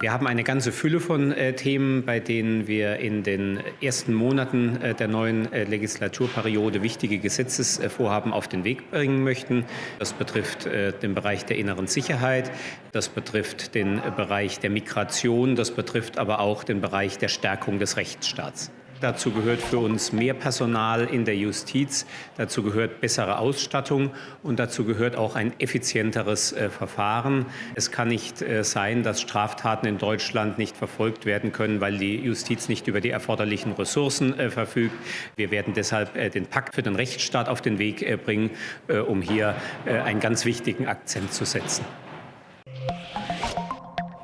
Wir haben eine ganze Fülle von äh, Themen, bei denen wir in den ersten Monaten äh, der neuen äh, Legislaturperiode wichtige Gesetzesvorhaben auf den Weg bringen möchten. Das betrifft äh, den Bereich der inneren Sicherheit, das betrifft den Bereich der Migration, das betrifft aber auch den Bereich der Stärkung des Rechtsstaats. Dazu gehört für uns mehr Personal in der Justiz, dazu gehört bessere Ausstattung und dazu gehört auch ein effizienteres äh, Verfahren. Es kann nicht äh, sein, dass Straftaten in Deutschland nicht verfolgt werden können, weil die Justiz nicht über die erforderlichen Ressourcen äh, verfügt. Wir werden deshalb äh, den Pakt für den Rechtsstaat auf den Weg äh, bringen, äh, um hier einen ganz wichtigen Akzent zu setzen.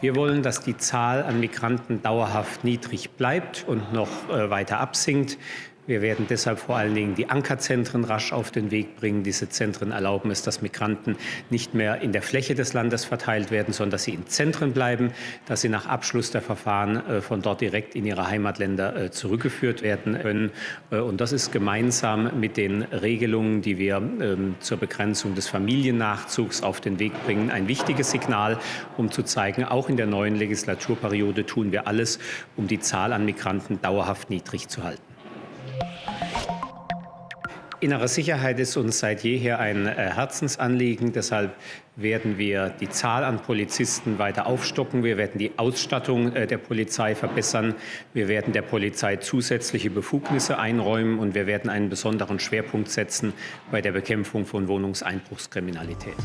Wir wollen, dass die Zahl an Migranten dauerhaft niedrig bleibt und noch äh, weiter absinkt. Wir werden deshalb vor allen Dingen die Ankerzentren rasch auf den Weg bringen. Diese Zentren erlauben es, dass Migranten nicht mehr in der Fläche des Landes verteilt werden, sondern dass sie in Zentren bleiben, dass sie nach Abschluss der Verfahren äh, von dort direkt in ihre Heimatländer äh, zurückgeführt werden können. Äh, und das ist gemeinsam mit den Regelungen, die wir ähm, zur Begrenzung des Familiennachzugs auf den Weg bringen, ein wichtiges Signal, um zu zeigen, auch in der neuen Legislaturperiode tun wir alles, um die Zahl an Migranten dauerhaft niedrig zu halten. Innere Sicherheit ist uns seit jeher ein äh, Herzensanliegen. Deshalb werden wir die Zahl an Polizisten weiter aufstocken. Wir werden die Ausstattung äh, der Polizei verbessern. Wir werden der Polizei zusätzliche Befugnisse einräumen und wir werden einen besonderen Schwerpunkt setzen bei der Bekämpfung von Wohnungseinbruchskriminalität.